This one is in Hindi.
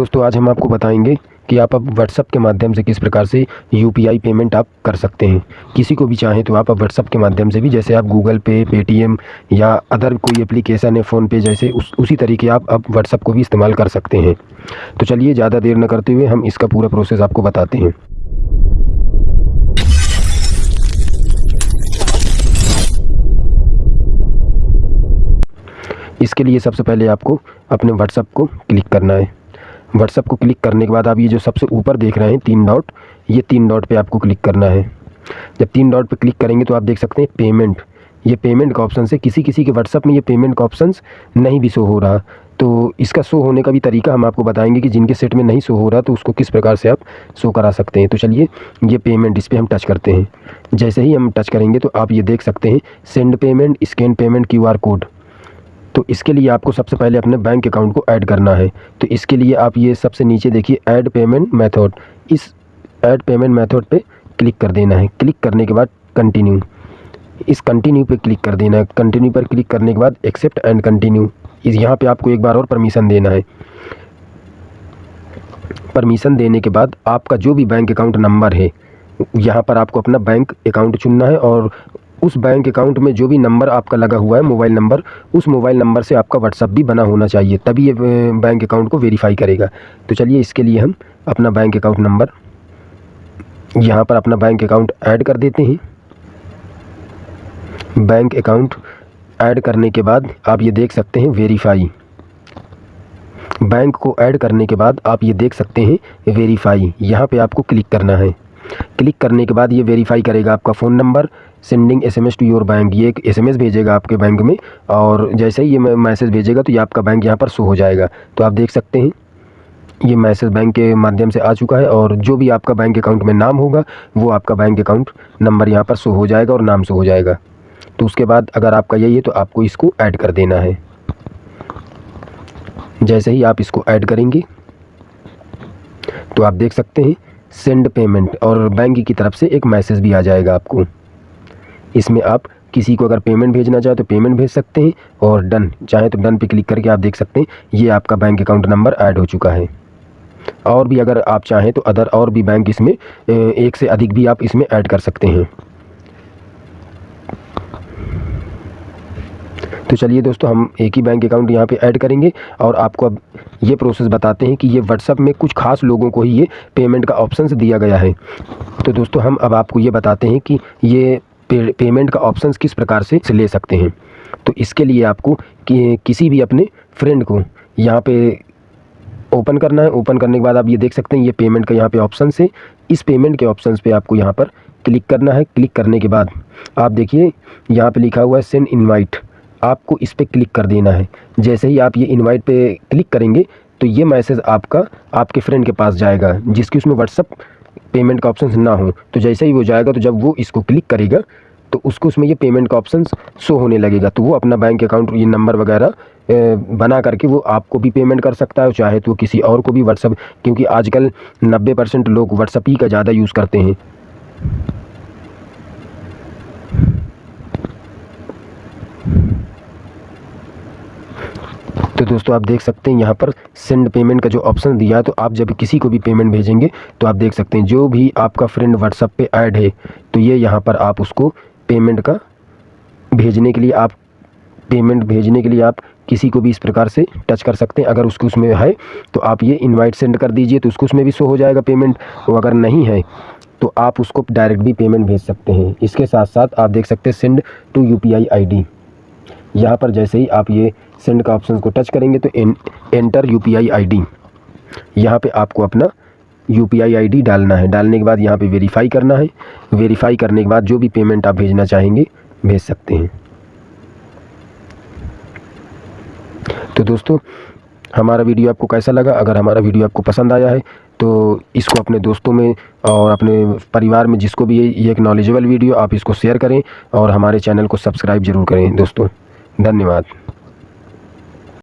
दोस्तों, आज हम आपको बताएँगे कि आप अब व्हाट्सअप के माध्यम से किस प्रकार से यूपीआई पेमेंट आप कर सकते हैं। किसी को भी चाहें तो आप अब व्हाट्सअप के माध्यम से भी, जैसे आप गूगल पे पेटीएम या अदर कोई एप्लीकेशन है फ़ोनपे जैसे, उस, उसी तरीके आप अब व्हाट्सअप को भी इस्तेमाल कर सकते हैं। तो चलिए, ज़्यादा देर न करते हुए हम इसका पूरा प्रोसेस आपको बताते हैं। इसके लिए सबसे पहले आपको अपने व्हाट्सअप को क्लिक करना है। व्हाट्सअप को क्लिक करने के बाद आप ये जो सबसे ऊपर देख रहे हैं तीन डॉट ये तीन डॉट पे आपको क्लिक करना है। जब तीन डॉट पे क्लिक करेंगे तो आप देख सकते हैं पेमेंट ये पेमेंट का ऑप्शन है किसी किसी के व्हाट्सअप में ये पेमेंट का ऑप्शन नहीं भी शो हो रहा। तो इसका शो होने का भी तरीका हम आपको बताएँगे कि जिनके सेट में नहीं शो हो रहा तो उसको किस प्रकार से आप शो करा सकते हैं। तो चलिए, ये पेमेंट इस पर हम टच करते हैं। जैसे ही हम टच करेंगे तो आप ये देख सकते हैं send payment scan payment QR code तो इसके लिए आपको सबसे पहले अपने बैंक अकाउंट को ऐड करना है। तो इसके लिए आप ये सबसे नीचे देखिए ऐड पेमेंट मेथड इस ऐड पेमेंट मेथड पे क्लिक कर देना है। क्लिक करने के बाद कंटिन्यू इस कंटिन्यू पे क्लिक कर देना है। कंटिन्यू पर क्लिक करने के बाद एक्सेप्ट एंड कंटिन्यू इस यहाँ पे आपको एक बार और परमिशन देना है। परमिशन देने के बाद आपका जो भी बैंक अकाउंट नंबर है, यहाँ पर आपको अपना बैंक अकाउंट चुनना है और उस बैंक अकाउंट में जो भी नंबर आपका लगा हुआ है मोबाइल नंबर उस मोबाइल नंबर से आपका व्हाट्सअप भी बना होना चाहिए, तभी ये बैंक अकाउंट को वेरीफाई करेगा। तो चलिए इसके लिए हम अपना बैंक अकाउंट नंबर यहाँ पर अपना बैंक अकाउंट ऐड कर देते हैं। बैंक अकाउंट ऐड करने के बाद आप ये देख सकते हैं वेरीफाई बैंक को ऐड करने के बाद आप ये देख सकते हैं वेरीफाई यहाँ पे आपको क्लिक करना है। क्लिक करने के बाद ये वेरीफाई करेगा आपका phone number sending S M S to your bank ये एक एस एम एस भेजेगा आपके बैंक में और जैसे ही ये मैसेज भेजेगा तो ये आपका बैंक यहाँ पर शो हो जाएगा। तो आप देख सकते हैं, ये मैसेज बैंक के माध्यम से आ चुका है और जो भी आपका बैंक अकाउंट में नाम होगा, वो आपका बैंक अकाउंट नंबर यहाँ पर शो हो जाएगा और नाम शो हो जाएगा। तो उसके बाद अगर आपका यही है तो आपको इसको ऐड कर देना है। जैसे ही आप इसको ऐड करेंगे तो आप देख सकते हैं सेंड पेमेंट और बैंक की तरफ़ से एक मैसेज भी आ जाएगा आपको। इसमें आप किसी को अगर पेमेंट भेजना चाहे तो पेमेंट भेज सकते हैं और डन चाहे तो डन पे क्लिक करके आप देख सकते हैं, ये आपका बैंक अकाउंट नंबर ऐड हो चुका है। और भी अगर आप चाहें तो अदर और भी बैंक इसमें एक से अधिक भी आप इसमें ऐड कर सकते हैं। तो चलिए दोस्तों, हम एक ही बैंक अकाउंट यहाँ पे ऐड करेंगे और आपको अब ये प्रोसेस बताते हैं कि ये व्हाट्सअप में कुछ खास लोगों को ही ये पेमेंट का ऑप्शन दिया गया है। तो दोस्तों, हम अब आपको ये बताते हैं कि ये पेमेंट का ऑप्शन किस प्रकार से ले सकते हैं। तो इसके लिए आपको कि, किसी भी अपने फ्रेंड को यहाँ पे ओपन करना है। ओपन करने के बाद आप ये देख सकते हैं ये पेमेंट का यहाँ पे ऑप्शन है। इस पेमेंट के ऑप्शन पे आपको यहाँ पर क्लिक करना है। क्लिक करने के बाद आप देखिए यहाँ पे लिखा हुआ है सेंड इनवाइट आपको इस पर क्लिक कर देना है। जैसे ही आप ये इनवाइट पे क्लिक करेंगे तो ये मैसेज आपका आपके फ्रेंड के पास जाएगा जिसकी उसमें व्हाट्सअप पेमेंट का ऑप्शन ना हो तो जैसे ही वो जाएगा तो जब वो इसको क्लिक करेगा तो उसको उसमें ये पेमेंट का ऑप्शन शो होने लगेगा। तो वो अपना बैंक अकाउंट ये नंबर वगैरह बना करके वो आपको भी पेमेंट कर सकता है, चाहे तो किसी और को भी व्हाट्सअप क्योंकि आजकल 90 परसेंट लोग व्हाट्सअप ही का ज़्यादा यूज़ करते हैं। तो दोस्तों आप देख सकते हैं यहाँ पर सेंड पेमेंट का जो ऑप्शन दिया है तो आप जब किसी को भी पेमेंट भेजेंगे तो आप देख सकते हैं जो भी आपका फ्रेंड व्हाट्सअप पे ऐड है तो ये यहाँ पर आप उसको पेमेंट का भेजने के लिए आप पेमेंट भेजने के लिए आप किसी को भी इस प्रकार से टच कर सकते हैं। अगर उसको उसमें है तो आप ये इनवाइट सेंड कर दीजिए तो उसको उसमें भी शो हो जाएगा पेमेंट और अगर नहीं है तो आप उसको डायरेक्ट भी पेमेंट भेज सकते हैं। इसके साथ साथ आप देख सकते हैं send to U P I यहाँ पर जैसे ही आप ये सेंड का ऑप्शन को टच करेंगे तो N, enter U P I I D यहाँ पर आपको अपना U P I I D डालना है। डालने के बाद यहाँ पे वेरीफाई करना है। वेरीफाई करने के बाद जो भी पेमेंट आप भेजना चाहेंगे भेज सकते हैं। तो दोस्तों हमारा वीडियो आपको कैसा लगा? अगर हमारा वीडियो आपको पसंद आया है तो इसको अपने दोस्तों में और अपने परिवार में जिसको भी ये एक नॉलेजेबल वीडियो आप इसको शेयर करें और हमारे चैनल को सब्सक्राइब ज़रूर करें दोस्तों। धन्यवाद।